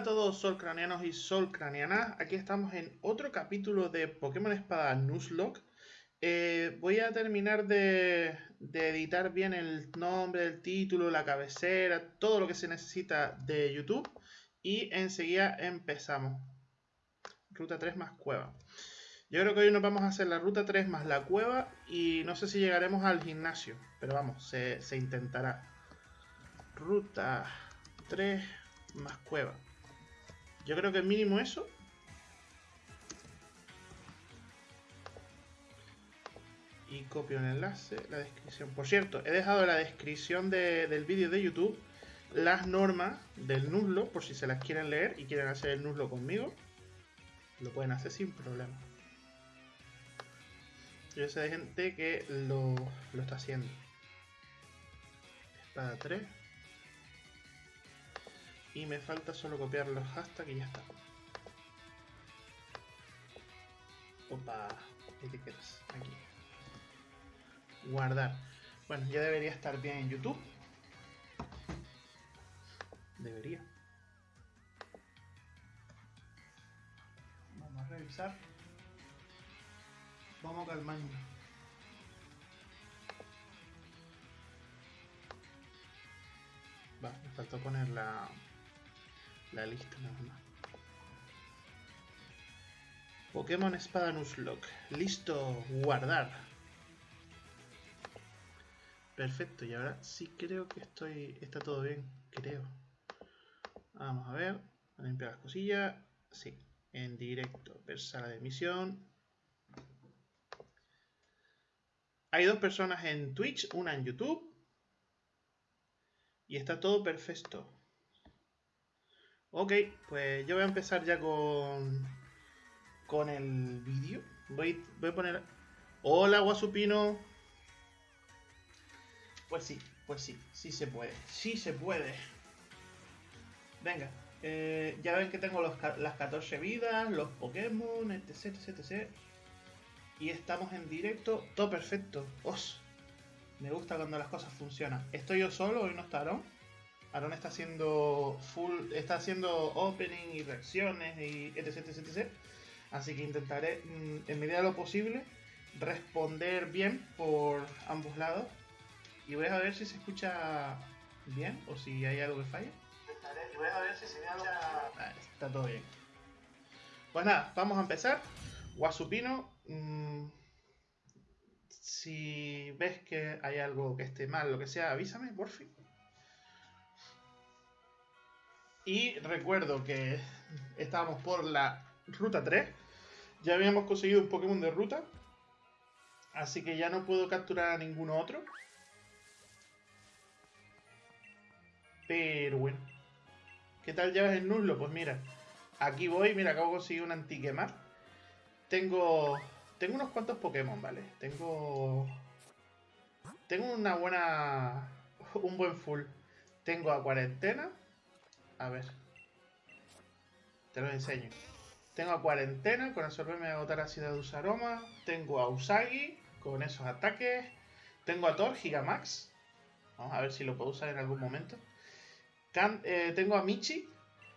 a todos solcranianos y solcranianas, aquí estamos en otro capítulo de Pokémon Espada Nuzlocke. Eh, voy a terminar de, editar bien el nombre, el título, la cabecera, todo lo que se necesita de YouTube y enseguida empezamos. Ruta 3 más cueva. Yo creo que hoy nos vamos a hacer la ruta 3 más la cueva y no sé si llegaremos al gimnasio, pero vamos, se, se intentará. Ruta 3 más cueva. Yo creo que mínimo eso. Y copio el enlace, la descripción. Por cierto, he dejado en la descripción del vídeo de YouTube las normas del nuzlo, por si se las quieren leer y quieren hacer el nuzlo conmigo. Lo pueden hacer sin problema. Yo sé de gente que lo, lo está haciendo. Espada 3. Y me falta solo copiar los hashtags y ya está. Opa, etiquetas, aquí. Guardar. Bueno, ya debería estar bien en YouTube. Debería. Vamos a revisar. Vamos a calmarnos. Va, me faltó poner la, la lista nada más. Pokémon Espada Nuzlocke. Listo, guardar. Perfecto, y ahora sí creo que estoy. está todo bien, creo. Vamos a ver. A limpiar las cosillas. Sí, en directo. Ver sala de emisión. Hay dos personas en Twitch, una en YouTube. Y está todo perfecto. Ok, pues yo voy a empezar ya con, con el vídeo. Voy, voy a poner... Hola, Guasupino. Pues sí, pues sí, sí se puede. Sí se puede. Venga, eh, ya ven que tengo las 14 vidas, los Pokémon, etc, etc, etc. Y estamos en directo, todo perfecto. ¡Os! Me gusta cuando las cosas funcionan. Estoy yo solo, hoy no está Aaron. Está haciendo full, está haciendo opening y reacciones y etc, etc, etc. Así que intentaré, mm, en medida de lo posible, responder bien por ambos lados. Y voy a ver si se escucha bien o si hay algo que falla. Y voy a ver si se escucha... Ah, está todo bien. Pues nada, vamos a empezar. Guasupino, mmm, si ves que hay algo que esté mal, lo que sea, avísame, por fin. Y recuerdo que estábamos por la ruta 3. Ya habíamos conseguido un Pokémon de ruta. Así que ya no puedo capturar a ninguno otro. Pero bueno. ¿Qué tal llevas el Nuzlo? Pues mira, aquí voy, mira, acabo de conseguir un Antiquemar. Tengo. Tengo unos cuantos Pokémon, ¿vale? Tengo. Tengo una buena. Un buen full. Tengo a cuarentena. A ver. Te lo enseño. Tengo a cuarentena con absorberme de agotar ácido de Usaroma. Tengo a Usagi con esos ataques. Tengo a Thor Gigamax. Vamos a ver si lo puedo usar en algún momento. Eh, tengo a Michi.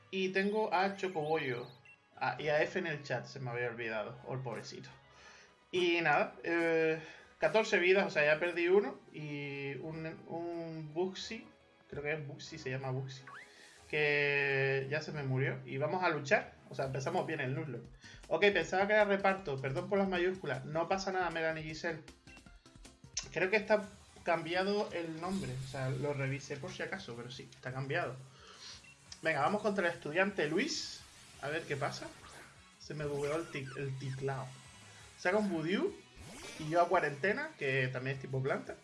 Y tengo a Chocoboyo. Ah, y a F en el chat, se me había olvidado. Oh, el pobrecito. Y nada, eh, 14 vidas, o sea, ya perdí uno. Y un, un Buxi, creo que es Buxi, se llama Buxi. Que ya se me murió. Y vamos a luchar. O sea, empezamos bien el Nuzlocke. Ok, pensaba que era reparto. Perdón por las mayúsculas. No pasa nada, Megan y Giselle. Creo que está cambiado el nombre. O sea, lo revisé por si acaso, pero sí, está cambiado. Venga, vamos contra el estudiante Luis. A ver qué pasa. Se me bugueó el, tic, ticlao. Saca un Budiu. Y yo a cuarentena, que también es tipo planta.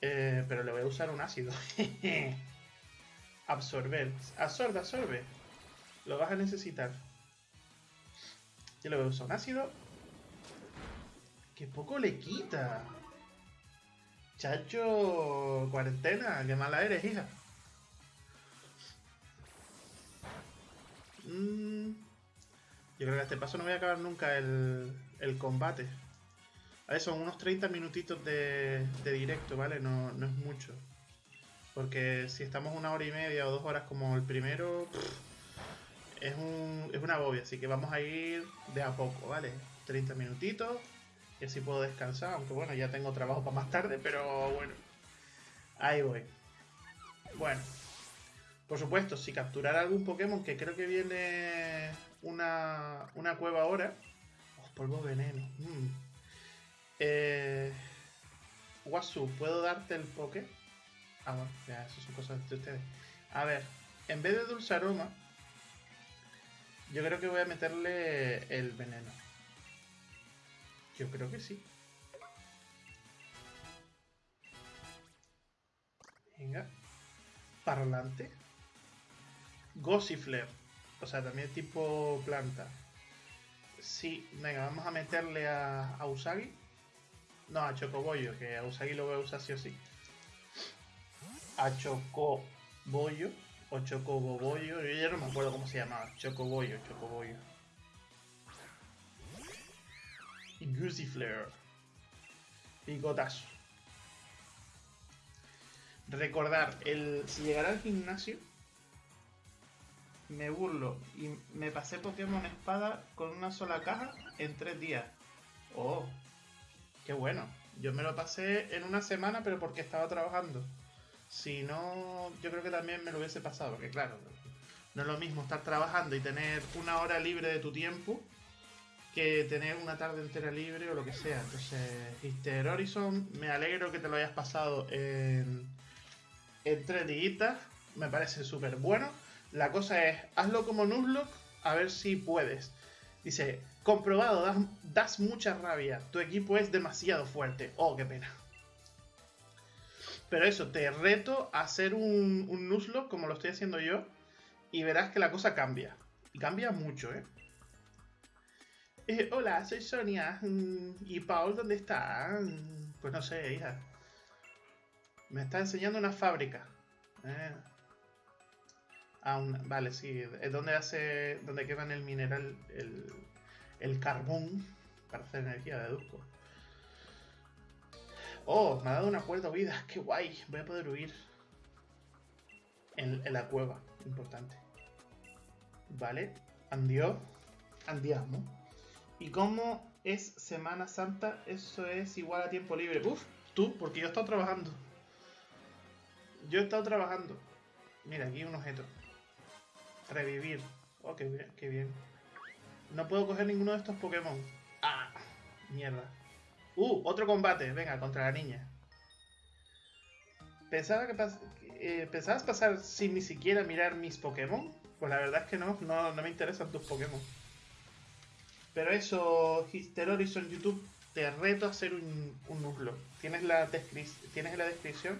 Eh, pero le voy a usar un ácido. Absorber. Absorbe, absorbe. Lo vas a necesitar. Yo le voy a usar un ácido. Que poco le quita. Chacho, cuarentena, qué mala eres, hija. Mm, yo creo que a este paso no voy a acabar nunca el, el combate. A ver, son unos 30 minutitos de, de directo, ¿vale? No, no, es mucho. Porque si estamos una hora y media o dos horas como el primero, es, un, es una bobia, así que vamos a ir de a poco, ¿vale? 30 minutitos y así puedo descansar, aunque bueno, ya tengo trabajo para más tarde, pero bueno, ahí voy. Bueno, por supuesto, si capturar algún Pokémon, que creo que viene una, una cueva ahora, oh, polvo veneno. Mm. Eh, Wasu, ¿puedo darte el Poké? Ah, bueno, ya, eso son cosas de ustedes. A ver, en vez de dulce aroma, yo creo que voy a meterle el veneno. Yo creo que sí. Venga. Parlante. Gossifleur. O sea, también tipo planta. Sí, venga, vamos a meterle a, a Usagi. No, a Chocobollo, que a Usagi lo voy a usar sí o sí. A Chocobollo. O Chocobollo. Yo ya no me acuerdo cómo se llamaba. Chocobollo, Chocobollo. Y Goosey Picotazo. Recordar, el, si llegara al gimnasio, me burlo y me pasé Pokémon Espada con una sola caja en tres días. Oh, qué bueno. Yo me lo pasé en una semana, pero porque estaba trabajando. Si no, yo creo que también me lo hubiese pasado, porque claro, no es lo mismo estar trabajando y tener una hora libre de tu tiempo que tener una tarde entera libre o lo que sea. Entonces, Easter Horizon, me alegro que te lo hayas pasado en, en tres días. Me parece súper bueno. La cosa es, hazlo como Nuzlocke, a ver si puedes. Dice, comprobado, das, das, mucha rabia. Tu equipo es demasiado fuerte. Oh, qué pena. Pero eso, te reto a hacer un, un Nuzlocke como lo estoy haciendo yo. Y verás que la cosa cambia. Y cambia mucho, ¿eh? Eh, hola, soy Sonia. Mm, ¿Y Paul dónde está? Mm, pues no sé, hija. Me está enseñando una fábrica. Eh. Ah, vale, sí. Es donde hace. donde queman el mineral, el, el carbón para hacer energía, deduzco. Oh, me ha dado una cuerda huida. Qué guay. Voy a poder huir. En, la cueva. Importante. Vale. Andió. Andiamo. ¿Y cómo es Semana Santa? Eso es igual a tiempo libre. Uf, tú, porque yo he estado trabajando. Yo he estado trabajando. Mira, aquí un objeto. Revivir. Oh, qué bien, qué bien. No puedo coger ninguno de estos Pokémon. Ah, mierda. Uh, otro combate. Venga, contra la niña. Pensaba que eh, ¿Pensabas pasar sin ni siquiera mirar mis Pokémon? Pues la verdad es que no, no, no me interesan tus Pokémon. Pero eso, Hister Horizon YouTube, te reto a hacer un, un Tienes, la tienes en la descripción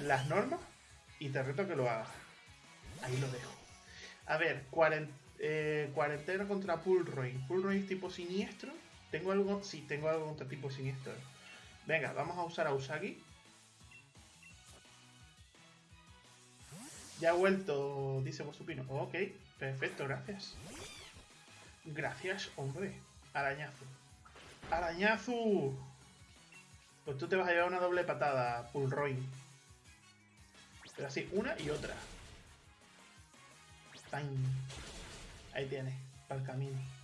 las normas y te reto a que lo hagas. Ahí lo dejo. A ver, eh, cuarentena contra Pulroy. Pulroy es tipo siniestro. ¿Tengo algo? Sí, tengo algo contra tipo siniestro. Venga, vamos a usar a Usagi. Ya ha vuelto, dice Bosupino. Ok, perfecto, gracias. Gracias, hombre. Arañazo. ¡Arañazo! Pues tú te vas a llevar una doble patada, Pulroy. Pero así, una y otra. Ahí tienes, para el camino.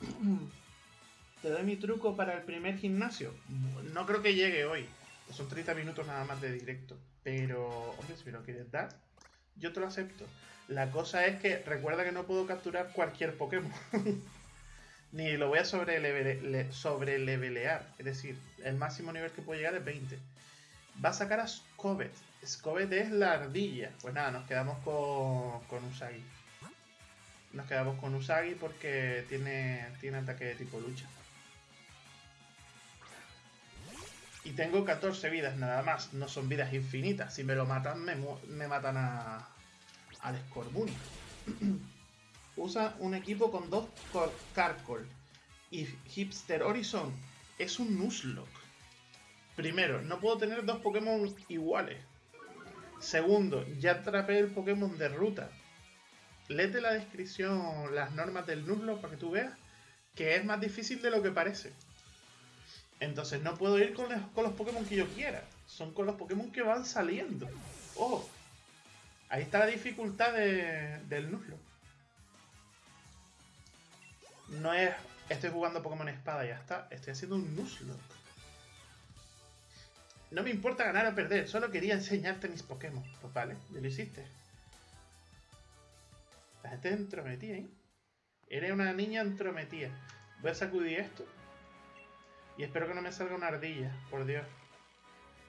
Te doy mi truco para el primer gimnasio. No creo que llegue hoy. Son 30 minutos nada más de directo. Pero, hombre, si me lo quieres dar, yo te lo acepto. La cosa es que recuerda que no puedo capturar cualquier Pokémon. Ni lo voy a sobre, levelear. Es decir, el máximo nivel que puedo llegar es 20. Va a sacar a Scovet. Scovet es la ardilla. Pues nada, nos quedamos con, con Usagi. Nos quedamos con Usagi porque tiene, tiene ataque de tipo lucha. Y tengo 14 vidas nada más. No son vidas infinitas. Si me lo matan, me, me matan a, al Scorbunny. Usa un equipo con dos Carcol y Hipster Horizon es un Nuzlocke. Primero, no puedo tener dos Pokémon iguales. Segundo, ya atrapé el Pokémon de ruta. Lete la descripción, las normas del Nuzlocke para que tú veas que es más difícil de lo que parece. Entonces no puedo ir con los, Pokémon que yo quiera. Son con los Pokémon que van saliendo. Oh, Ahí está la dificultad del Nuzlocke. No es estoy jugando Pokémon Espada ya está. Estoy haciendo un Nuzlocke. No me importa ganar o perder, solo quería enseñarte mis Pokémon. Pues vale, ya lo hiciste. La gente es entrometida, ¿eh? Eres una niña entrometida. Voy a sacudir esto. Y espero que no me salga una ardilla, por Dios.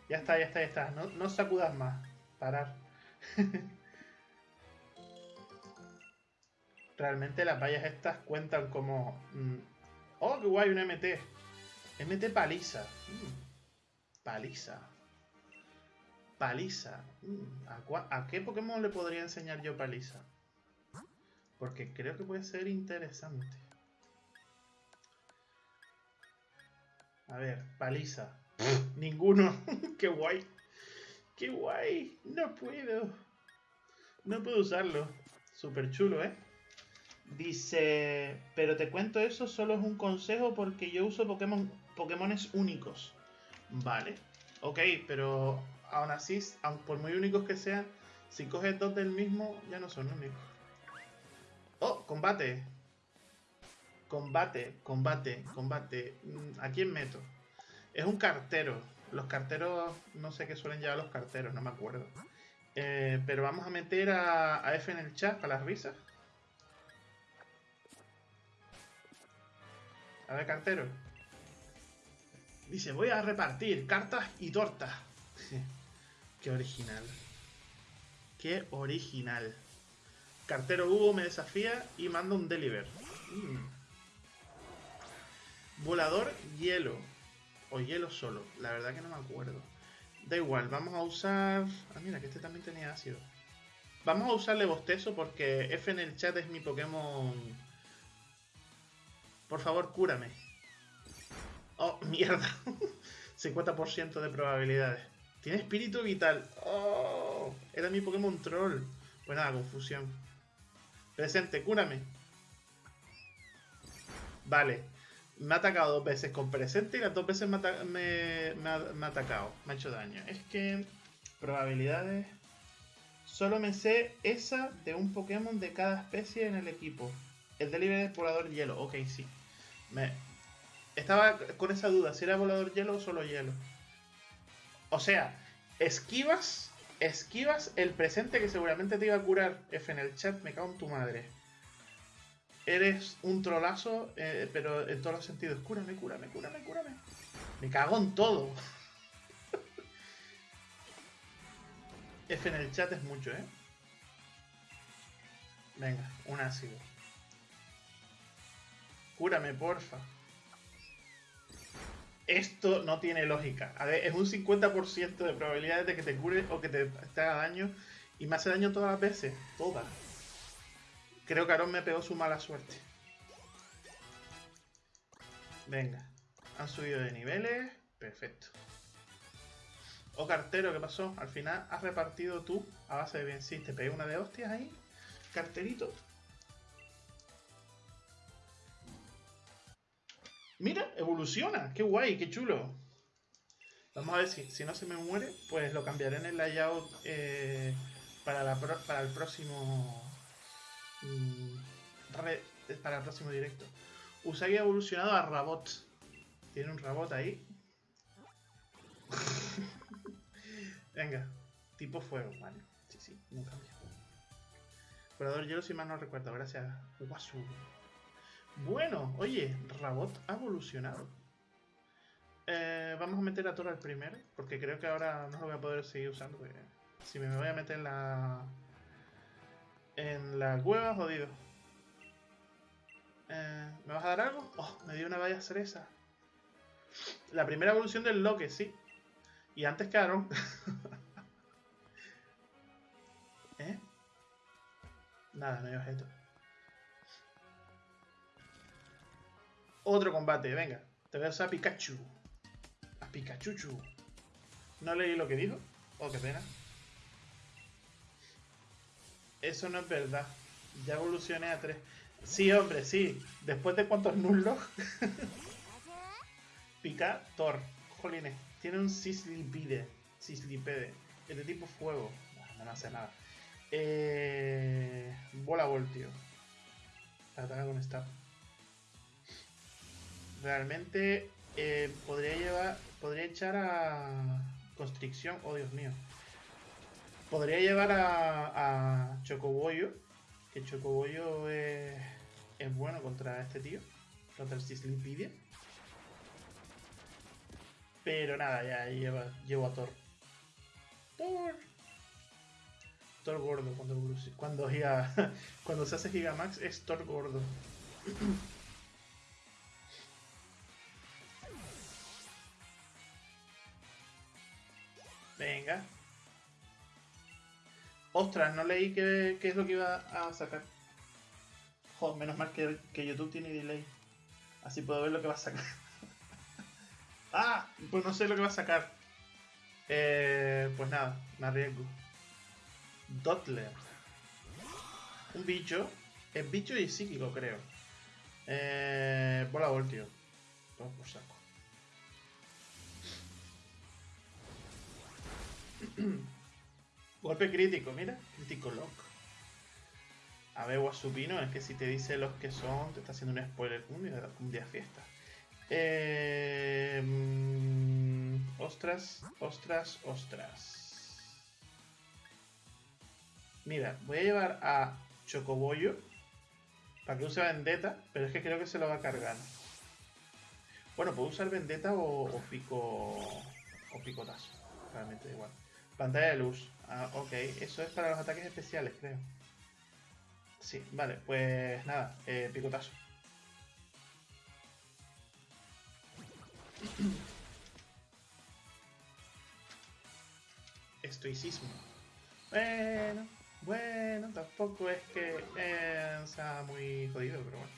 Ya está, ya está, ya está. No, no sacudas más. Parar. Realmente las vallas estas cuentan como... Mm, oh, qué guay, un MT. MT paliza. Mm, paliza. Paliza. Mm, ¿a, ¿A qué Pokémon le podría enseñar yo paliza? Porque creo que puede ser interesante. A ver, paliza. Ninguno. Qué guay. Qué guay. No puedo. No puedo usarlo. Súper chulo, ¿eh? Dice, pero te cuento eso, solo es un consejo porque yo uso Pokémon, Pokémones únicos. Vale. Ok, pero aún así, aun por muy únicos que sean, si coges dos del mismo, ya no son únicos. Oh, combate. Combate, combate, combate. Mm, ¿A quién meto? Es un cartero. Los carteros, no sé qué suelen llevar los carteros, no me acuerdo. Eh, pero vamos a meter a, a, F en el chat para las risas. A ver, cartero. Dice, voy a repartir cartas y tortas. Qué original. Qué original. Cartero Hugo me desafía y manda un deliver. Mm. Volador hielo. O hielo solo. La verdad que no me acuerdo. Da igual, vamos a usar... Ah, mira, que este también tenía ácido. Vamos a usarle bostezo porque F en el chat es mi Pokémon... Por favor, cúrame. Oh, mierda. 50% de probabilidades. Tiene espíritu vital. Oh, era mi Pokémon troll. Pues nada, confusión. Presente, cúrame. Vale. Me ha atacado dos veces con presente y las dos veces me, ha, atacado. Me ha hecho daño. Es que... Probabilidades... Solo me sé esa de un Pokémon de cada especie en el equipo. El delivery de volador hielo. Ok, sí. Me... Estaba con esa duda. Si era volador hielo o solo hielo. O sea, esquivas Esquivas el presente que seguramente te iba a curar. F en el chat, me cago en tu madre. Eres un trolazo, eh, pero en todos los sentidos. Cúrame, cúrame, cúrame, cúrame. Me cago en todo. F en el chat es mucho, ¿eh? Venga, un ácido. Cúrame, porfa esto no tiene lógica. A ver, es un 50% de probabilidades de que te cure o que te, haga daño. Y me hace daño todas las veces. Todas. Creo que Aaron me pegó su mala suerte. Venga. Han subido de niveles. Perfecto. O oh, cartero, ¿qué pasó? Al final has repartido tú a base de bien. Sí, te pegué una de hostias ahí. Carterito. Mira, evoluciona. Qué guay, qué chulo. Vamos a ver si, si no se me muere, pues lo cambiaré en el layout eh, para, para el próximo... Mm, para el próximo directo. Usagi ha evolucionado a Rabot. Tiene un Rabot ahí. Venga, tipo fuego, vale. Sí, sí, no cambia. Curador hielo si mal no recuerdo, gracias. Guasu. Bueno, oye, Rabot ha evolucionado. Eh, vamos a meter a Toro al primero, porque creo que ahora no lo voy a poder seguir usando. Si me voy a meter en la... En la cueva, jodido. Eh, ¿Me vas a dar algo? Oh, me dio una valla cereza. La primera evolución del Loque, sí. Y antes quedaron. ¿Eh? Nada, no hay objeto. Otro combate, venga. Te voy a Pikachu. A Pikachu. ¿No leí lo que dijo? Oh, qué pena. Eso no es verdad. Ya evolucioné a 3. Sí, hombre, sí. Después de cuántos nullos. Picator. Jolines. Tiene un Sislipide. Sislipede. Es de tipo fuego. No, hace nada. Eh, bola voltio. Ataca con stab. Realmente eh, podría llevar. Podría echar a. Constricción. Oh, Dios mío. Podría llevar a, a Chocoboyo. Que Chocoboyo es, bueno contra este tío. Contra el Sislipidia. Pero nada, ya lleva, llevo a Thor. Thor. Thor gordo cuando cuando, cuando se hace Gigamax es Thor gordo. Venga. Ostras, no leí qué, es lo que iba a sacar. Joder, menos mal que, que YouTube tiene delay. Así puedo ver lo que va a sacar. ah, pues no sé lo que va a sacar. Eh, pues nada, me arriesgo. Dotler. Un bicho. Es bicho y psíquico, creo. Eh, bola voltio. Vamos por saco. Golpe crítico, mira. Crítico lock. A ver, Guasupino, es que si te dice los que son, te está haciendo un spoiler. Un día, un fiesta. Mm, ostras, ostras, ostras. Mira, voy a llevar a Chocobollo para que use Vendetta, pero es que creo que se lo va a cargar. Bueno, puedo usar Vendetta o, o pico o picotazo. Realmente igual. Pantalla de luz. Ah, ok. Eso es para los ataques especiales, creo. Sí, vale. Pues nada, eh, picotazo. Estoicismo. Bueno, bueno, tampoco es que eh, sea muy jodido, pero bueno.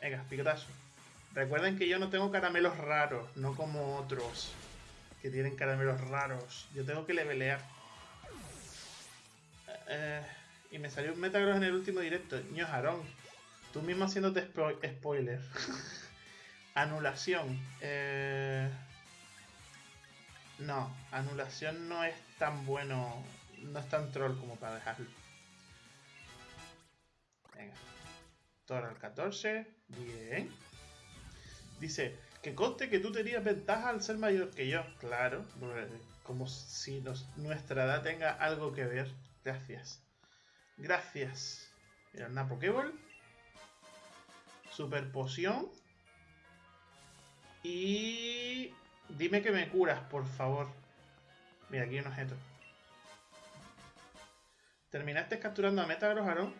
Venga, picotazo. Recuerden que yo no tengo caramelos raros, no como otros tienen caramelos raros. Yo tengo que levelear. Eh, y me salió un Metagross en el último directo. Ño Jarón. Tú mismo haciéndote spoiler. Anulación. Eh, no, anulación no es tan bueno. No es tan troll como para dejarlo. Venga. Tora al 14. Bien. Dice, que conste que tú tenías ventaja al ser mayor que yo. Claro, como si nuestra edad tenga algo que ver. Gracias. Gracias. Mira, una Pokéball. Super poción. Y... Dime que me curas, por favor. Mira, aquí hay un objeto. ¿Terminaste capturando a Metagross, Aaron?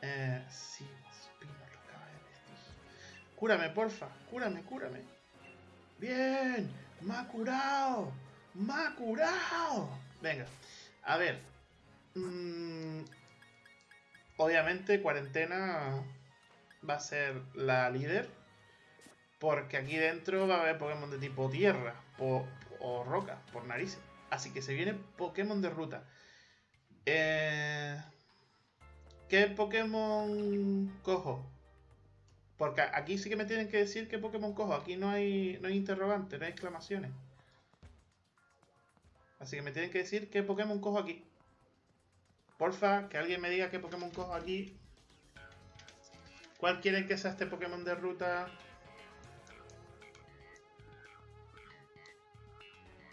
Eh, sí, Cúrame, porfa. Cúrame, cúrame. Bien. Ha curado. Venga. A ver. Mm, obviamente, cuarentena va a ser la líder. Porque aquí dentro va a haber Pokémon de tipo tierra o, o roca, por narices. Así que se viene Pokémon de ruta. Eh, ¿Qué Pokémon cojo? Porque aquí sí que me tienen que decir qué Pokémon cojo. Aquí no hay, no hay interrogantes, no hay exclamaciones. Así que me tienen que decir qué Pokémon cojo aquí. Porfa, que alguien me diga qué Pokémon cojo aquí. ¿Cuál quieren que sea este Pokémon de ruta?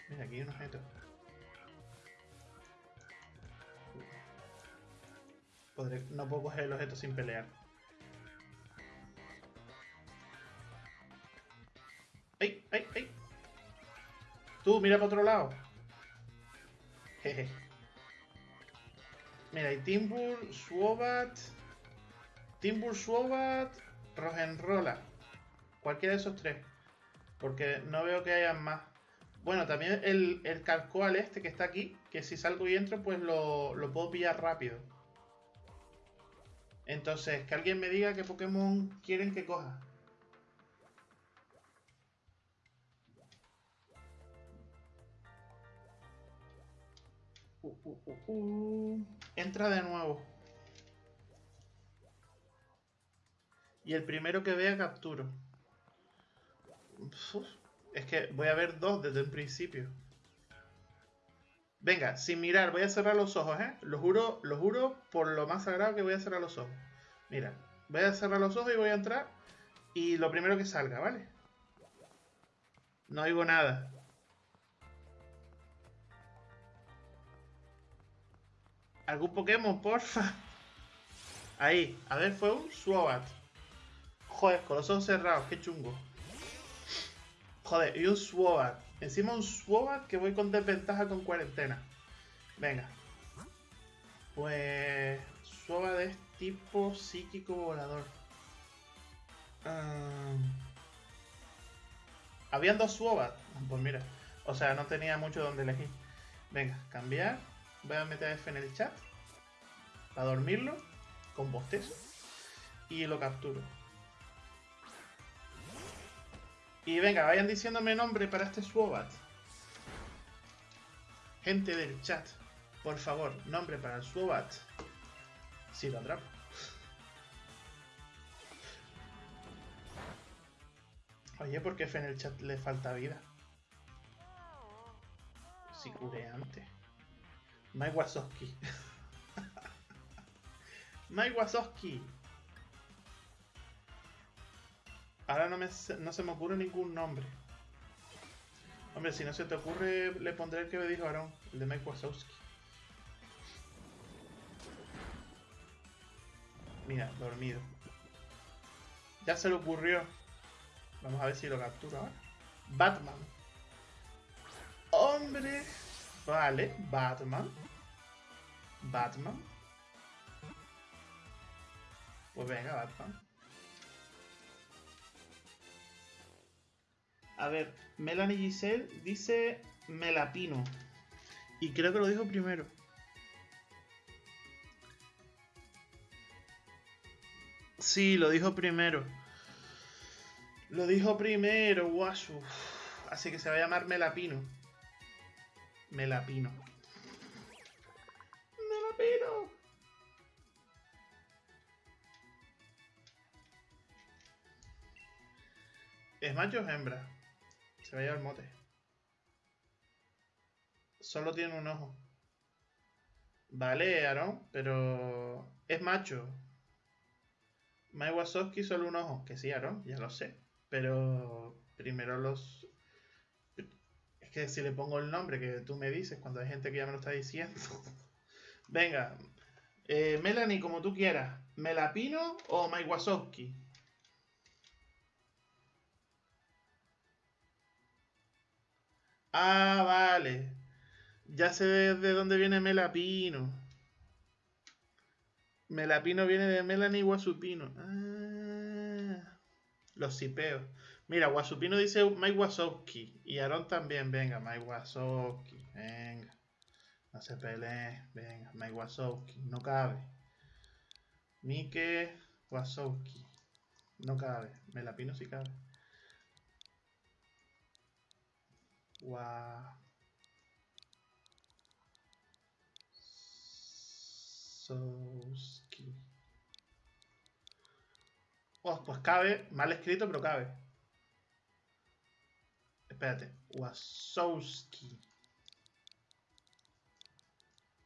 Mira, aquí hay un objeto. no puedo coger el objeto sin pelear. ¡Ay, ay, ay! Tú, mira para otro lado. Jeje. Mira, hay Timbur, Swobat, Timbur, Swobat, Rogenrola. Cualquiera de esos tres. Porque no veo que haya más. Bueno, también el, el Calcoal este que está aquí, que si salgo y entro, pues lo, lo puedo pillar rápido. Entonces, que alguien me diga qué Pokémon quieren que coja. Entra de nuevo. Y el primero que vea capturo. es que voy a ver dos desde el principio. Venga, sin mirar, voy a cerrar los ojos, ¿eh? Lo juro, lo juro por lo más sagrado que voy a cerrar los ojos. Mira, voy a cerrar los ojos y voy a entrar. Y lo primero que salga, ¿vale? No oigo nada. ¿Algún Pokémon, porfa? Ahí, a ver, fue un Suobat. Joder, con los ojos cerrados, qué chungo. Joder, y un Suobat. Encima un Suobat que voy con desventaja con cuarentena. Venga. Pues... Suobat es tipo psíquico volador. Um... Habían dos Suobat. Pues mira. O sea, no tenía mucho donde elegir. Venga, cambiar. Voy a meter F en el chat. Para dormirlo. Con bostezo. Y lo capturo. Y venga, vayan diciéndome nombre para este Swobat. Gente del chat, por favor, nombre para el Swobat. Si lo atrapo. Oye, ¿por qué F en el chat le falta vida? Si curé antes. Mike Wazowski. Mike Wazowski. Ahora no, me, no se me ocurre ningún nombre. Hombre, si no se te ocurre, le pondré el que me dijo Aaron, el de Mike Wazowski. Mira, dormido. Ya se le ocurrió. Vamos a ver si lo captura ahora. Batman. Hombre. Vale, Batman. Batman. Pues venga, Batman. A ver, Melanie Giselle dice Melapino. Y creo que lo dijo primero. Sí, lo dijo primero. Lo dijo primero, guasu. Así que se va a llamar Melapino. Melapino. ¿Es macho o hembra? Se va a llevar mote. Solo tiene un ojo. Vale, Aaron, pero es macho. Mai Wazowski solo un ojo. Que sí, Aaron, ya lo sé. Pero primero los... Es que si le pongo el nombre que tú me dices cuando hay gente que ya me lo está diciendo. Venga. Eh, Melanie, como tú quieras. ¿Melapino o Mai Wazowski? Ah, vale. Ya sé de dónde viene Melapino. Melapino viene de Melanie Guasupino. Ah, los cipeos. Mira, Guasupino dice Mike. Y Aaron también. Venga, Mike. Venga. No se pelee. Venga, Mike Wazowski. No cabe. Mike Wazowski. No cabe. Melapino sí cabe. Wow. Wasowski. Oh, pues cabe, mal escrito, pero cabe. Espérate, Wasowski.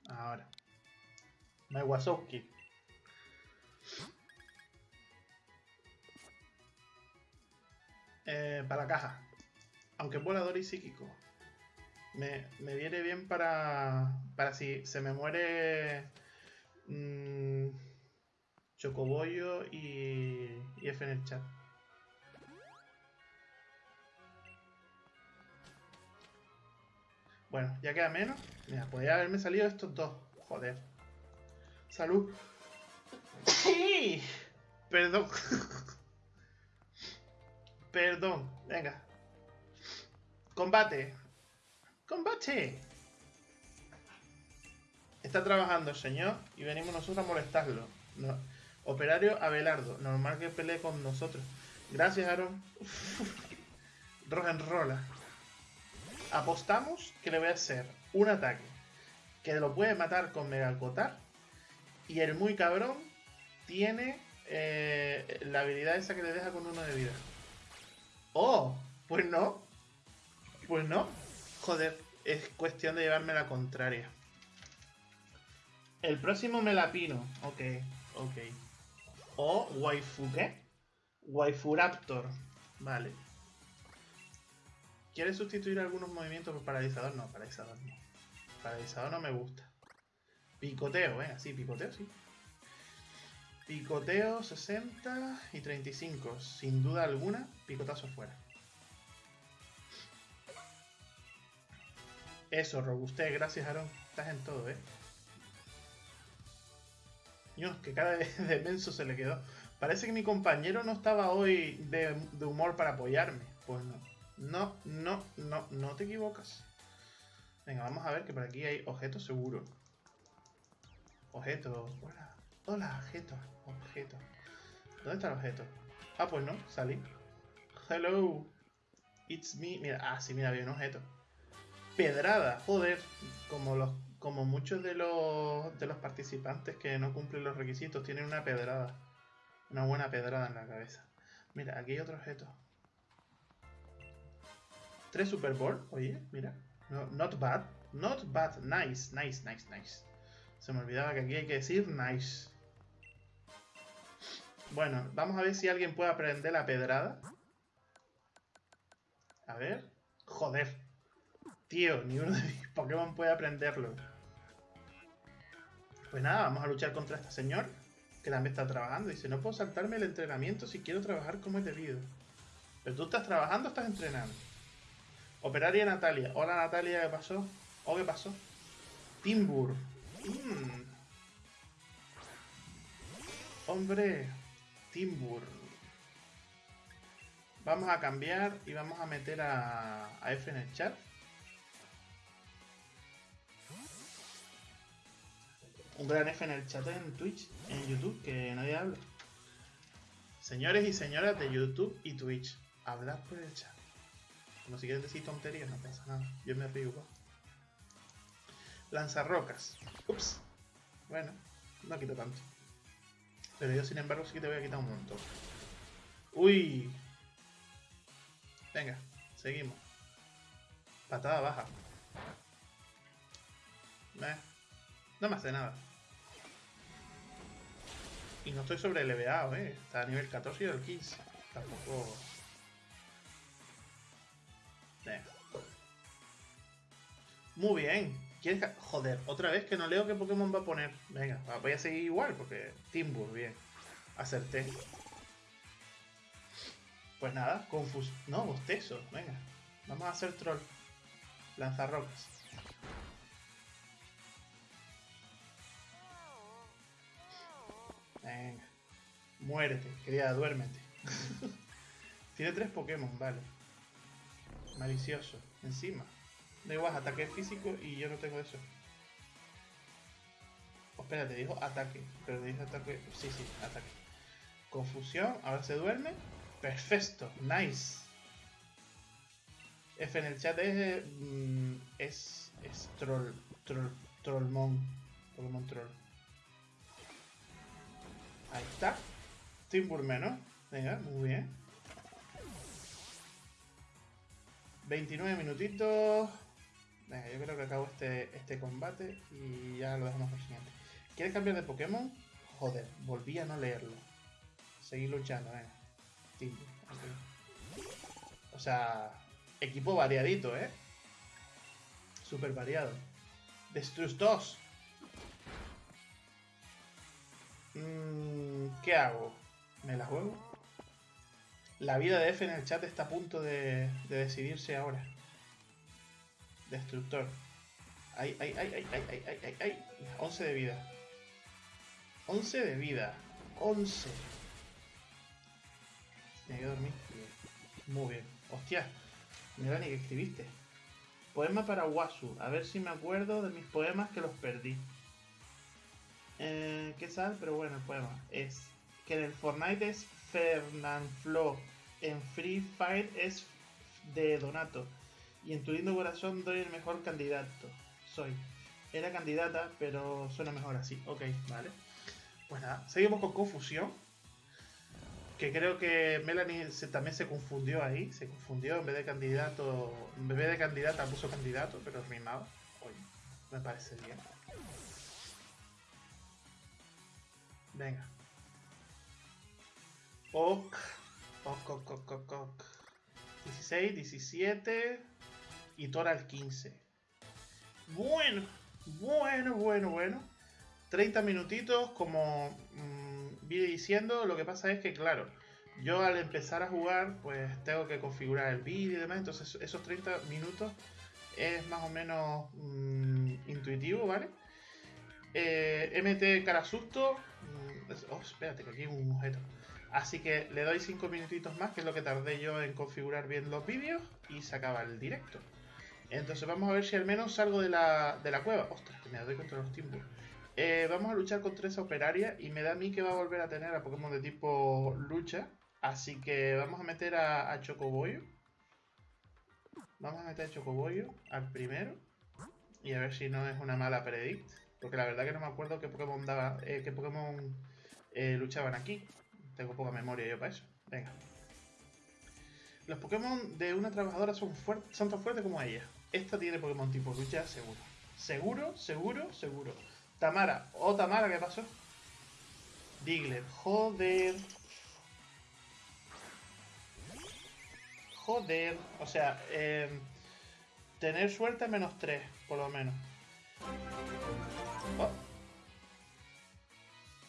Ahora. No hay Wasowski. Eh, para la caja. Aunque es volador y psíquico. Me, me viene bien para, para si se me muere mmm, Chocobollo y, y F en el chat. Bueno, ya queda menos. Mira, podría haberme salido estos dos. Joder. Salud. Perdón. Perdón. Venga. Combate. Combate. Está trabajando el señor y venimos nosotros a molestarlo. Operario Abelardo. Normal que pelee con nosotros. Gracias, Aaron. Rola. Apostamos que le voy a hacer un ataque que lo puede matar con Megalcotar. Y el muy cabrón tiene eh, la habilidad esa que le deja con uno de vida. ¡Oh! Pues no. Pues no. Joder. es cuestión de llevarme la contraria. El próximo me la pino. Ok, ok. O waifu, ¿qué? Waifu Raptor. Vale. ¿Quieres sustituir algunos movimientos por paralizador? No, paralizador no. Paralizador no me gusta. Picoteo, venga, sí, picoteo, sí. Picoteo 60 y 35. Sin duda alguna, picotazo fuera. Eso, robustez, gracias Aaron. Estás en todo, ¿eh? Dios, que cara de, de menso se le quedó. Parece que mi compañero no estaba hoy de, de, humor para apoyarme. Pues no. No, no, no, no te equivocas. Venga, vamos a ver que por aquí hay objetos seguro. Objetos. Hola. Hola, objetos. Objetos. ¿Dónde está el objeto? Ah, pues no, salí. Hello. It's me. Mira, ah, sí, mira, había un objeto. Pedrada, joder. Como los como muchos de los, de los participantes que no cumplen los requisitos tienen una pedrada. Una buena pedrada en la cabeza. Mira, aquí hay otro objeto. Tres Super Bowl. Oye, mira. No, not bad. Not bad. Nice, nice, nice, nice. Se me olvidaba que aquí hay que decir nice. Bueno, vamos a ver si alguien puede aprender la pedrada. A ver. Joder. Tío, ni uno de mis Pokémon puede aprenderlo. Pues nada, vamos a luchar contra este señor, que también está trabajando. Dice, no puedo saltarme el entrenamiento si quiero trabajar como es debido. Pero tú estás trabajando o estás entrenando. Operaria Natalia. Hola Natalia, ¿qué pasó? ¿O qué pasó? Timbur. Mm. Hombre, Timbur. Vamos a cambiar y vamos a meter a, a F en el chat. un gran F en el chat en Twitch, en YouTube, que nadie habla. Señores y señoras de YouTube y Twitch, hablad por el chat. Como si quieres decir tonterías, no pasa nada. Yo me río igual. Lanzarrocas. Ups. Bueno, no quito tanto. Pero yo, sin embargo, sí que te voy a quitar un montón. Uy. Venga, seguimos. Patada baja. No me hace nada. Y no estoy sobre leveado, eh. Está a nivel 14 y el 15. Tampoco. Muy bien. ¿Quieres Joder, otra vez que no leo qué Pokémon va a poner. Venga, voy a seguir igual porque Timbur, bien. Acerté. Pues nada, confus... No, bostezo. Venga. Vamos a hacer troll. Lanzarrocas. Venga. Muérete, querida, duérmete. Tiene tres Pokémon, vale. Malicioso. Encima. Da igual, ataque físico y yo no tengo eso. Oh, espérate, dijo ataque. Pero dijo ataque. Sí, sí, ataque. Confusión, ahora se duerme. Perfecto, nice. F en el chat es. Mm, es. es troll. Troll. Trollmon. Pokémon troll. Ahí está. Timbur menos. Venga, muy bien. 29 minutitos. Venga, yo creo que acabo este, este combate y ya lo dejamos por siguiente. ¿Quieres cambiar de Pokémon? Joder, volví a no leerlo. Seguir luchando, venga. Timbur. O sea, equipo variadito, ¿eh? Súper variado. Destrus 2. Mm, ¿Qué hago? ¿Me la juego? La vida de F en el chat está a punto de, decidirse ahora. Destructor. Ay, ay, ay, ay, ay, ay, ay, ay, ay. 11 de vida. 11 de vida. 11. Tiene que dormir. Muy bien. Hostia. Mira ni que escribiste. Poema para Wasu. A ver si me acuerdo de mis poemas que los perdí. Eh, ¿Qué sal? Pero bueno, el poema es que en el Fortnite es Fernanfloo, en Free Fire es de Donato y en tu lindo corazón doy el mejor candidato. Soy. Era candidata, pero suena mejor así. Ok, vale. Pues nada, seguimos con confusión. Que creo que Melanie también se confundió ahí. Se confundió en vez de candidato. En vez de candidata puso candidato, pero rimado. Oye, me parece bien. Venga. Ok, ok, ok, ok, ok. 16, 17 y Tora al 15. Bueno, bueno, bueno, bueno. 30 minutitos, como mmm, vi diciendo, lo que pasa es que, claro, yo al empezar a jugar, pues tengo que configurar el vídeo y demás, entonces esos 30 minutos es más o menos mmm, intuitivo, ¿vale? Eh, MT cara susto. Mmm, oh, espérate, que aquí hay un objeto. Así que le doy 5 minutitos más, que es lo que tardé yo en configurar bien los vídeos, y se acaba el directo. Entonces vamos a ver si al menos salgo de la, de la cueva. Ostras, que me doy contra los timbos. Eh, vamos a luchar contra esa operaria y me da a mí que va a volver a tener a Pokémon de tipo lucha. Así que vamos a meter a, a Chocoboyo. Vamos a meter a Chocoboyo al primero. Y a ver si no es una mala predict. Porque la verdad que no me acuerdo qué Pokémon daba, eh, qué Pokémon eh, luchaban aquí. Tengo poca memoria yo para eso. Venga. Los Pokémon de una trabajadora son, son tan fuertes como ella. Esta tiene Pokémon tipo lucha seguro. Seguro, seguro, seguro. Tamara. Oh, Tamara, ¿qué pasó? Diglett. Joder. Joder. O sea, eh, tener suerte menos 3, por lo menos. Oh.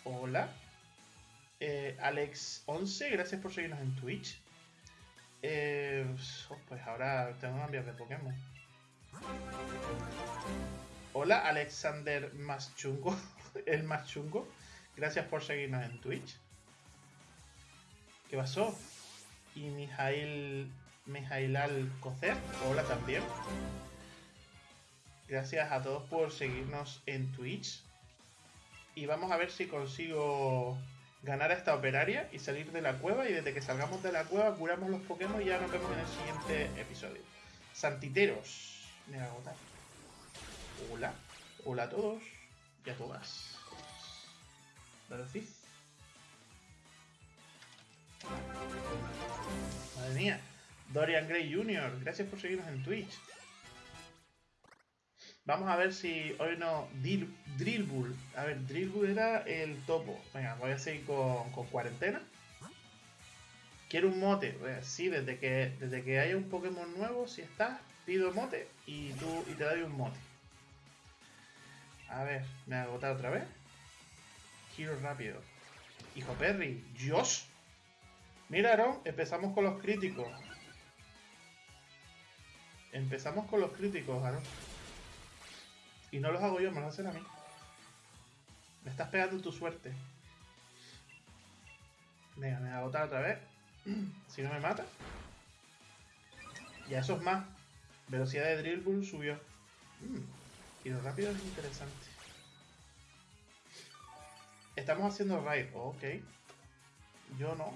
Hola. Eh, Alex11, gracias por seguirnos en Twitch. Eh, pues ahora tengo que cambiar de Pokémon. Hola, Alexander más chungo, el más chungo. Gracias por seguirnos en Twitch. ¿Qué pasó? Y Mijail, Mijailal Cocer, hola también. Gracias a todos por seguirnos en Twitch. Y vamos a ver si consigo ganar a esta operaria y salir de la cueva. Y desde que salgamos de la cueva curamos los Pokémon y ya nos vemos en el siguiente episodio. Santiteros. Me voy a agotar. Hola. Hola a todos y a todas. ¿Verdad? Madre mía. Dorian Gray Jr., gracias por seguirnos en Twitch. Vamos a ver si hoy no. Drillbull. A ver, Drillbull era el topo. Venga, voy a seguir con, con cuarentena. Quiero un mote. Sí, desde que, desde que haya un Pokémon nuevo, si estás, pido mote y, tú, y te doy un mote. A ver, me ha agotado otra vez. Giro rápido. Hijo Perry. Dios. Mira, Aaron, empezamos con los críticos. Empezamos con los críticos, Aaron. Y no los hago yo, me los hacen a mí. Me estás pegando tu suerte. Venga, me voy a agotar otra vez. si no me mata. Ya eso es más. Velocidad de Drill Bull subió. Mm, y lo rápido es interesante. Estamos haciendo raid. ok. Yo no.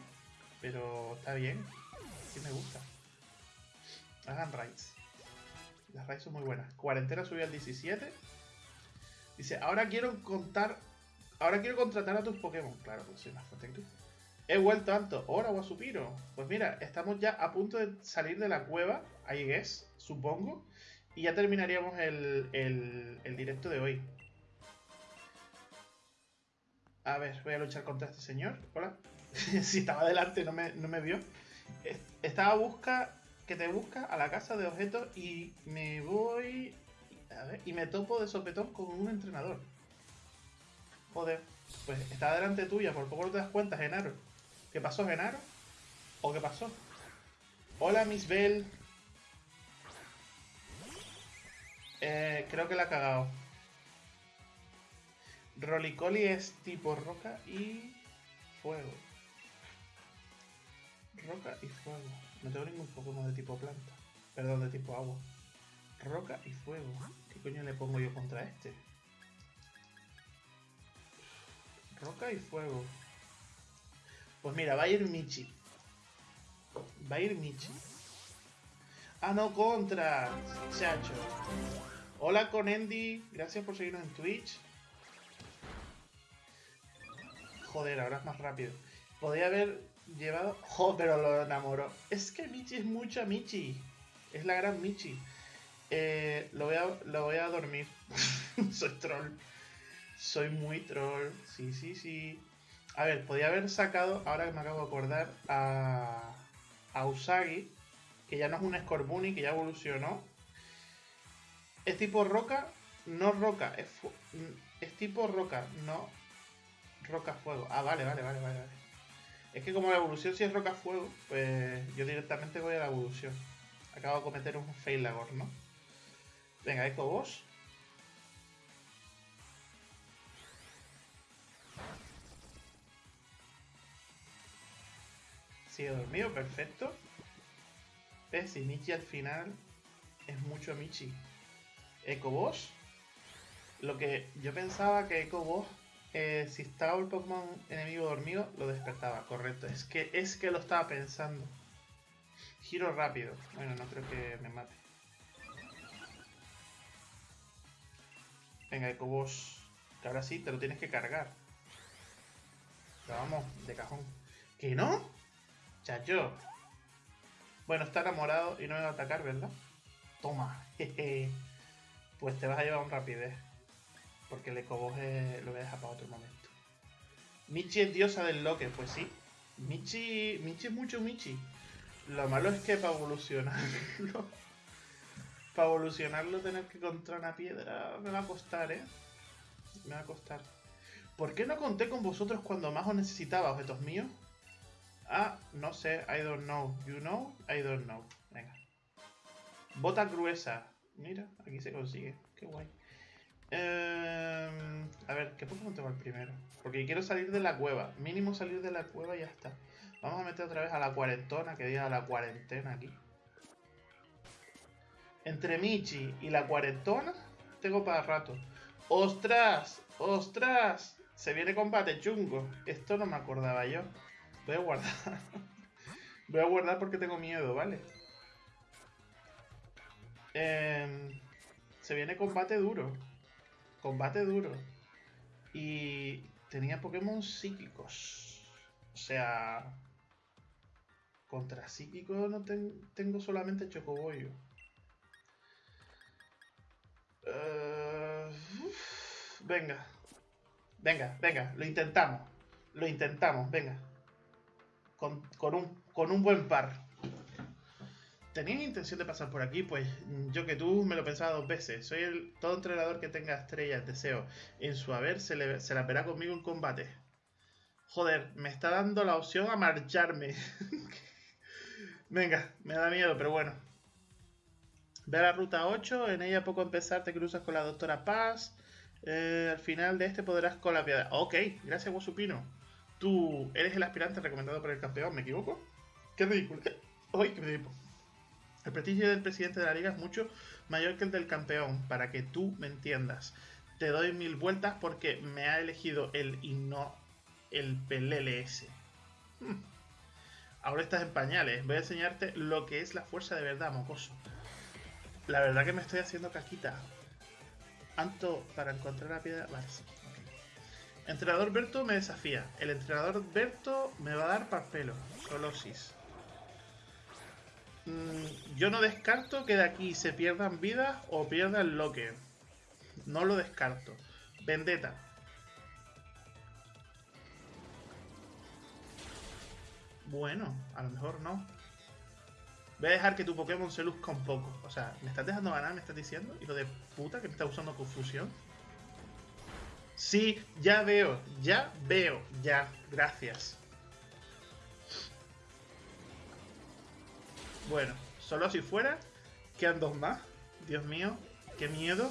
Pero está bien. Sí me gusta. Hagan raids. Las raids son muy buenas. Cuarentena subió al 17. Dice, ahora quiero contar. Ahora quiero contratar a tus Pokémon. Claro, pues soy. He vuelto alto. Ahora, Guasupiro. Pues mira, estamos ya a punto de salir de la cueva. I guess, supongo. Y ya terminaríamos el, el, directo de hoy. A ver, voy a luchar contra este señor. Hola. si estaba delante, no me, no me vio. Estaba a busca que te busca a la casa de objetos y me voy. A ver, y me topo de sopetón con un entrenador. Joder, pues estaba delante tuya, por poco no te das cuenta, Genaro. ¿Qué pasó, Genaro? ¿O qué pasó? Hola, Miss Bell. Eh, creo que la ha cagado. Rolicoli es tipo roca y fuego. Roca y fuego. No tengo ningún Pokémon de tipo planta. Perdón, de tipo agua. Roca y fuego. ¿Qué coño le pongo yo contra este? Roca y fuego. Pues mira, va a ir Michi. Va a ir Michi. Ah, no, contra. Chacho. Hola con Andy. Gracias por seguirnos en Twitch. Joder, ahora es más rápido. Podría haber llevado... ¡Jo! Pero lo enamoró. Es que Michi es mucha Michi. Es la gran Michi. Eh, lo, voy a, lo voy a dormir. Soy troll. Soy muy troll. Sí, sí, sí. A ver, podía haber sacado, ahora que me acabo de acordar, a, a Usagi, que ya no es un Scorbunny, que ya evolucionó. Es tipo roca, no roca, es, es tipo roca, no roca fuego. Ah, vale, vale, vale, vale. Es que como la evolución sí es roca fuego, pues yo directamente voy a la evolución. Acabo de cometer un failagor, ¿no? Venga, Eco Boss. Sigue dormido, perfecto. ¿Ves? Y Michi al final es mucho Michi. Eco Boss. Lo que yo pensaba que Eco Boss, eh, si estaba el Pokémon enemigo dormido, lo despertaba. Correcto. Es que, es que lo estaba pensando. Giro rápido. Bueno, no creo que me mate. Venga, Eco Boss. Que ahora sí te lo tienes que cargar. Pero vamos, de cajón. ¿Que no? Chacho. Bueno, está enamorado y no me va a atacar, ¿verdad? Toma. Pues te vas a llevar un rapidez. Porque el ecoboge lo voy a dejar para otro momento. Michi es diosa del loque, pues sí. Michi, Michi es mucho Michi. Lo malo es que para evolucionarlo... para evolucionarlo tener que encontrar una piedra me va a costar, ¿eh? Me va a costar. ¿Por qué no conté con vosotros cuando más os necesitaba, objetos míos? Ah, no sé, I don't know. You know? I don't know. Venga. Bota gruesa. Mira, aquí se consigue. Qué guay. Em, a ver, ¿qué Pokémon tengo el primero? Porque quiero salir de la cueva. Mínimo salir de la cueva y ya está. Vamos a meter otra vez a la cuarentona, que diga la cuarentena aquí. Entre Michi y la cuarentona, tengo para rato. ¡Ostras! ¡Ostras! Se viene combate chungo. Esto no me acordaba yo. Voy a guardar. Voy a guardar porque tengo miedo, ¿vale? Em, se viene combate duro. Combate duro. Y tenía Pokémon psíquicos. O sea... Contra psíquicos no tengo solamente Chocoboyo. Uh, venga. Venga, venga. Lo intentamos. Lo intentamos. Venga con, un, buen par. ¿Tenías intención de pasar por aquí? Pues yo que tú me lo pensaba dos veces. Soy el todo entrenador que tenga estrellas, deseo. En su haber se, le, la verá conmigo en combate. Joder, me está dando la opción a marcharme. Venga, me da miedo, pero bueno. Ve a la ruta 8, en ella poco empezar te cruzas con la doctora Paz. Eh, al final de este podrás con la piedra. Ok, gracias Guasupino tú eres el aspirante recomendado por el campeón, ¿me equivoco? Qué ridículo. Ay, qué ridículo. El prestigio del presidente de la liga es mucho mayor que el del campeón, para que tú me entiendas. Te doy mil vueltas porque me ha elegido él y no el PLLS. Hmm. Ahora estás en pañales. Voy a enseñarte lo que es la fuerza de verdad, mocoso. La verdad que me estoy haciendo caquita. Anto para encontrar la piedra. Vale, sí. Entrenador Berto me desafía. El entrenador Berto me va a dar papelo. Solosis. Mm, yo no descarto que de aquí se pierdan vidas o pierdan lo que. No lo descarto. Vendetta. Bueno, a lo mejor no. Voy a dejar que tu Pokémon se luzca un poco. O sea, ¿me estás dejando ganar? ¿Me estás diciendo? ¿Y lo de puta que me está usando confusión? Sí, ya veo, ya veo, ya, gracias. Bueno, solo si fuera, quedan dos más. Dios mío, qué miedo.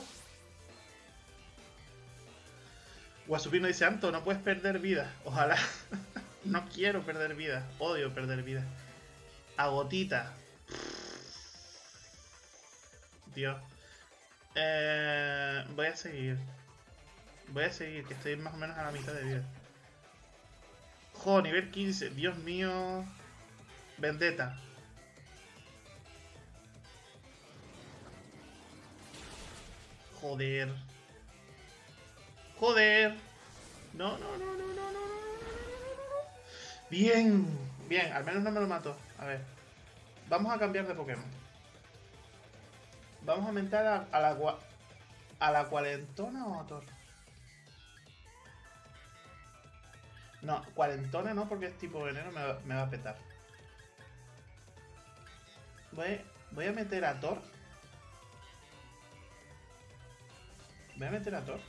Guasupino dice, Anto, no puedes perder vida. Ojalá. no quiero perder vida. Odio perder vida. Agotita. Dios. Eh, voy a seguir. Voy a seguir, que estoy más o menos a la mitad de vida. Jo, nivel 15. Dios mío. Vendetta. Joder. Joder. No, no, no, no, no, no, no. no, no. Bien. Bien, al menos no me lo mató. A ver. Vamos a cambiar de Pokémon. Vamos a aumentar a, a la... ¿A la cuarentona o a Thor? No, cuarentona no, porque es tipo veneno, me va, me va a petar. Voy, a meter a Thor. Voy a meter a Thor.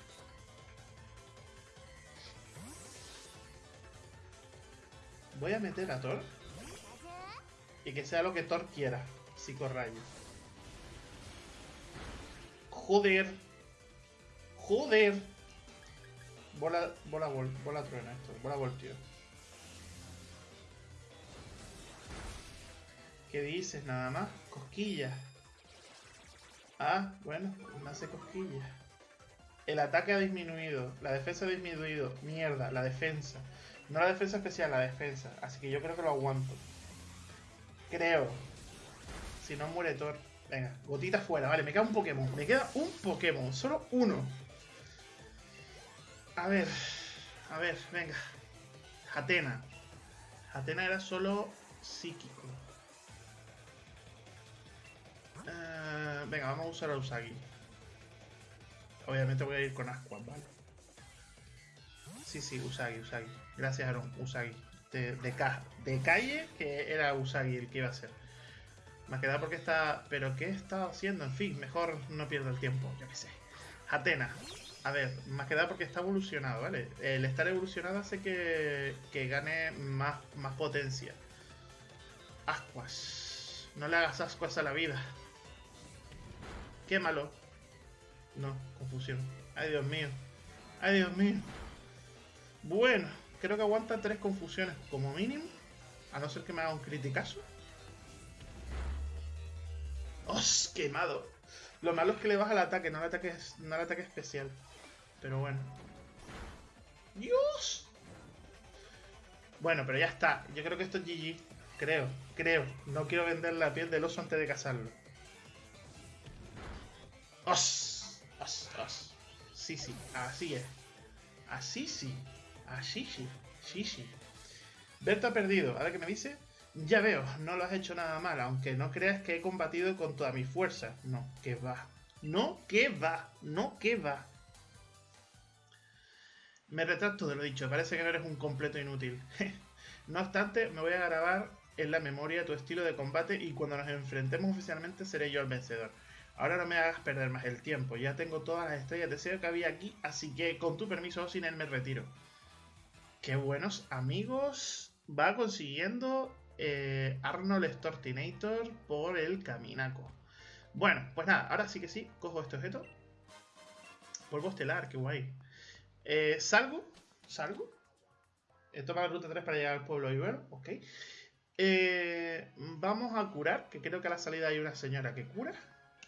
Voy a meter a Thor. Y que sea lo que Thor quiera. Psicorrayo. Joder. Joder. Bola, bola, bola, truena esto. Bola voltio. ¿Qué dices? Nada más. Cosquillas. Ah, bueno, me hace cosquillas. El ataque ha disminuido. La defensa ha disminuido. Mierda, la defensa. No la defensa especial, la defensa. Así que yo creo que lo aguanto. Creo. Si no muere Thor. Venga, gotita fuera. Vale, me queda un Pokémon. Me queda un Pokémon. Solo uno. A ver. A ver, venga. Atena. Atena era solo psíquico. Eh, venga, vamos a usar a Usagi. Obviamente voy a ir con Asqua, ¿vale? Sí, sí, Usagi, Usagi. Gracias, Aaron. Usagi. De, de, de calle, que era Usagi el que iba a ser. Me ha quedado porque está... ¿Pero qué está haciendo? En fin, mejor no pierdo el tiempo, yo qué sé. Atena. A ver, más que nada porque está evolucionado, ¿vale? El estar evolucionado hace que, que gane más, más potencia. Ascuas. No le hagas ascuas a la vida. Quémalo. No, confusión. Ay, Dios mío. Ay, Dios mío. Bueno, creo que aguanta tres confusiones como mínimo. A no ser que me haga un criticazo. ¡Os! Quemado. Lo malo es que le baja el ataque, no el ataque, no el ataque especial. Pero bueno. ¡Dios! Bueno, pero ya está. Yo creo que esto es GG. Creo, creo. No quiero vender la piel del oso antes de cazarlo. ¡Os! ¡Os! ¡Os! Sí, sí. Así es. Así sí. Así sí. Sí, sí. Ha perdido. ¿Ahora qué me dice? Ya veo, no lo has hecho nada mal, aunque no creas que he combatido con toda mi fuerza. No, que va. No, que va. No, que va. Me retracto de lo dicho, parece que no eres un completo inútil. no obstante, me voy a grabar en la memoria tu estilo de combate y cuando nos enfrentemos oficialmente seré yo el vencedor. Ahora no me hagas perder más el tiempo, ya tengo todas las estrellas de deseo que había aquí, así que con tu permiso, sin él me retiro. Qué buenos amigos va consiguiendo eh, Arnold Stortinator por el Caminaco. Bueno, pues nada, ahora sí que sí, cojo este objeto. Polvo estelar, qué guay. Eh, salgo, salgo. He tomado la ruta 3 para llegar al pueblo Ibero, ok. Eh, vamos a curar, que creo que a la salida hay una señora que cura.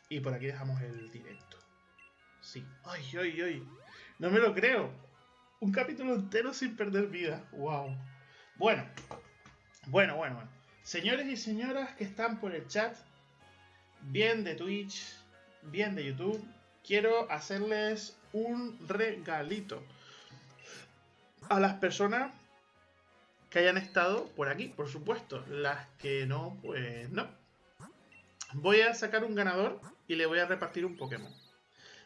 Y por aquí dejamos el directo. Sí. Ay, ay, ay. No me lo creo. Un capítulo entero sin perder vida. Wow. Bueno, bueno, bueno, bueno. Señores y señoras que están por el chat, bien de Twitch, bien de YouTube, quiero hacerles un regalito a las personas que hayan estado por aquí, por supuesto. Las que no, pues no. Voy a sacar un ganador y le voy a repartir un Pokémon.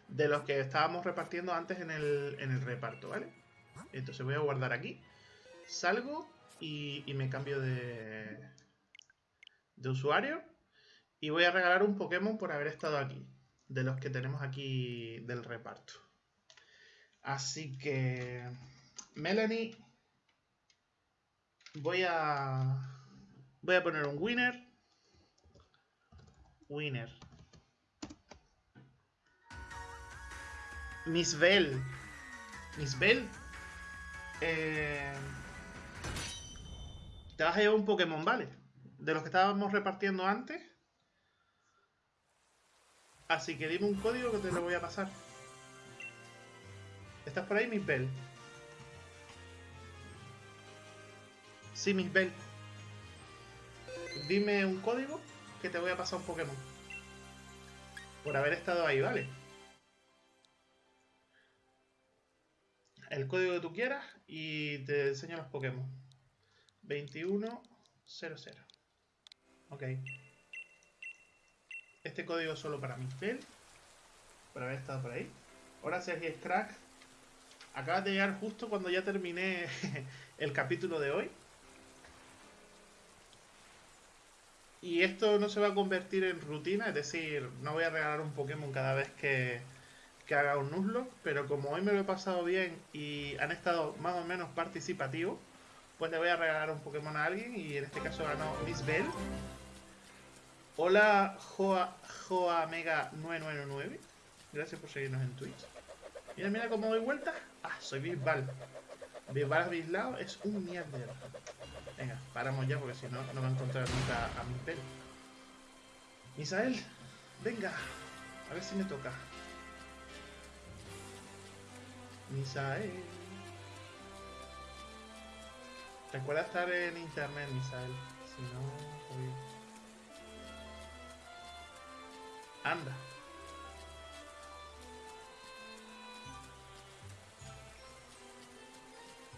De los que estábamos repartiendo antes en el, en el reparto, ¿vale? Entonces voy a guardar aquí. Salgo y, me cambio de, de usuario. Y voy a regalar un Pokémon por haber estado aquí. De los que tenemos aquí del reparto. Así que... Melanie... Voy a... Voy a poner un winner. Winner. Miss Bell. Miss Bell. Eh te vas a llevar un Pokémon, ¿vale? De los que estábamos repartiendo antes. Así que dime un código que te lo voy a pasar. ¿Estás por ahí, Miss Bell? Sí, Miss Bell. Dime un código que te voy a pasar un Pokémon. Por haber estado ahí, ¿vale? El código que tú quieras y te enseño los Pokémon. 2100. Ok. Este código solo para Mispel. Por haber estado por ahí. Ahora si es crack. Acabas de llegar justo cuando ya terminé el capítulo de hoy. Y esto no se va a convertir en rutina, es decir, no voy a regalar un Pokémon cada vez que, que haga un Nuzlocke, pero como hoy me lo he pasado bien y han estado más o menos participativos, pues le voy a regalar un Pokémon a alguien y en este caso ganó Miss Bell. Hola Joa, Joa Mega 999, gracias por seguirnos en Twitch. Mira, mira cómo doy vuelta. Ah, soy Bisbal. Bisbal Bislao es un mierda. Venga, paramos ya porque si no, no va a encontrar nunca a mi pelo. Misael, venga. A ver si me toca. Misael. Recuerda estar en internet, Misael. Si no. Anda.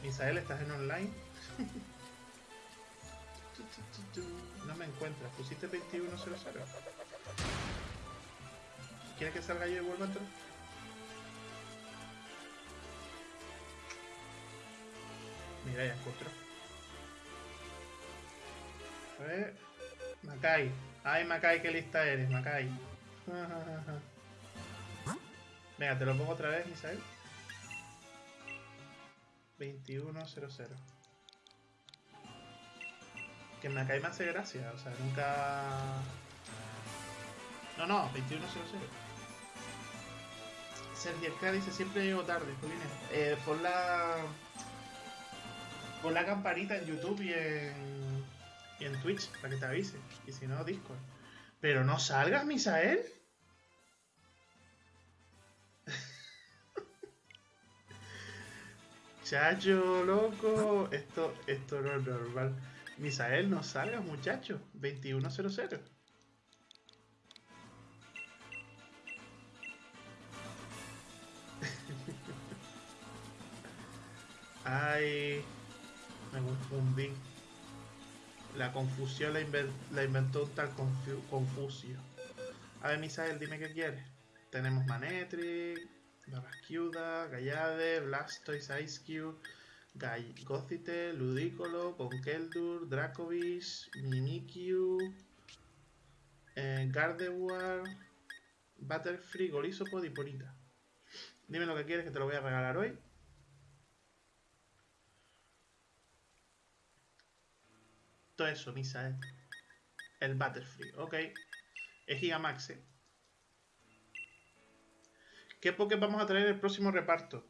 Misael, ¿estás en online? No me encuentras. Pusiste 2100. ¿Quieres que salga yo y vuelva a entrar? Mira, ya encontró. A ver. Macay. Ay, Macay, qué lista eres, Macay. Venga, te lo pongo otra vez, Misael. 2100. Que me cae más de gracia, o sea, nunca. No, no, 2100. Sergio K dice siempre llego tarde, Jolines. Eh, pon la. Pon la campanita en YouTube y en. y en Twitch para que te avise. Y si no, Discord. Pero no salgas, Misael. Chacho, loco. Esto, esto no es normal. Misael, no salgas, muchacho. 2100. Ay, me confundí. La confusión la, inventó tal Confusio. A ver, Misael, dime qué quieres. Tenemos Manetri, Barrasquiuda, Gallade, Blastoise, Ice Cube, Gothite, Ludicolo, Conkeldurr, Dracovish, Mimikyu, eh, Gardevoir, Butterfree, Golisopod y Porita. Dime lo que quieres que te lo voy a regalar hoy. Todo eso, Misa, ¿eh? El Butterfree, ok. Es Gigamax, ¿eh? ¿Qué Poké vamos a traer el próximo reparto?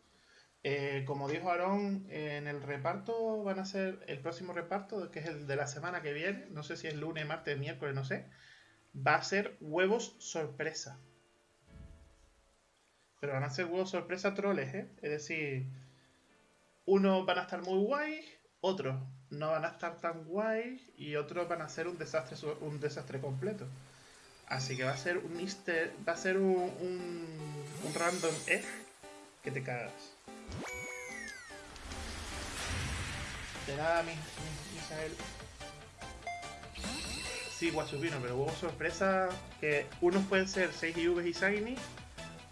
Eh, como dijo Aaron, en el reparto van a ser el próximo reparto, que es el de la semana que viene, no sé si es lunes, martes, miércoles, no sé, va a ser huevos sorpresa. Pero van a ser huevos sorpresa troles, ¿eh? Es decir, unos van a estar muy guay, otros no van a estar tan guay y otros van a ser un desastre, un desastre completo. Así que va a ser un easter, va a ser un, un, random egg que te cagas. De nada, mi, Misael. Sí, Guachupino, pero hubo sorpresa que unos pueden ser 6 IVs y Shiny,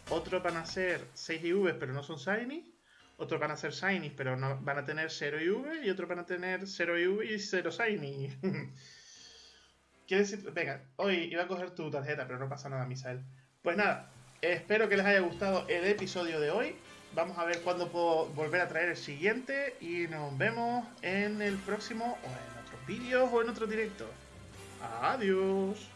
otros van a ser 6 IVs pero no son Shiny, otros van a ser Shiny pero no, van a tener 0 IV y otros van a tener 0 IV y 0 Shiny. ¿Quieres decir? Venga, hoy iba a coger tu tarjeta, pero no pasa nada, Misael. Pues nada, espero que les haya gustado el episodio de hoy. Vamos a ver cuándo puedo volver a traer el siguiente y nos vemos en el próximo o en otros vídeos o en otro directo. Adiós.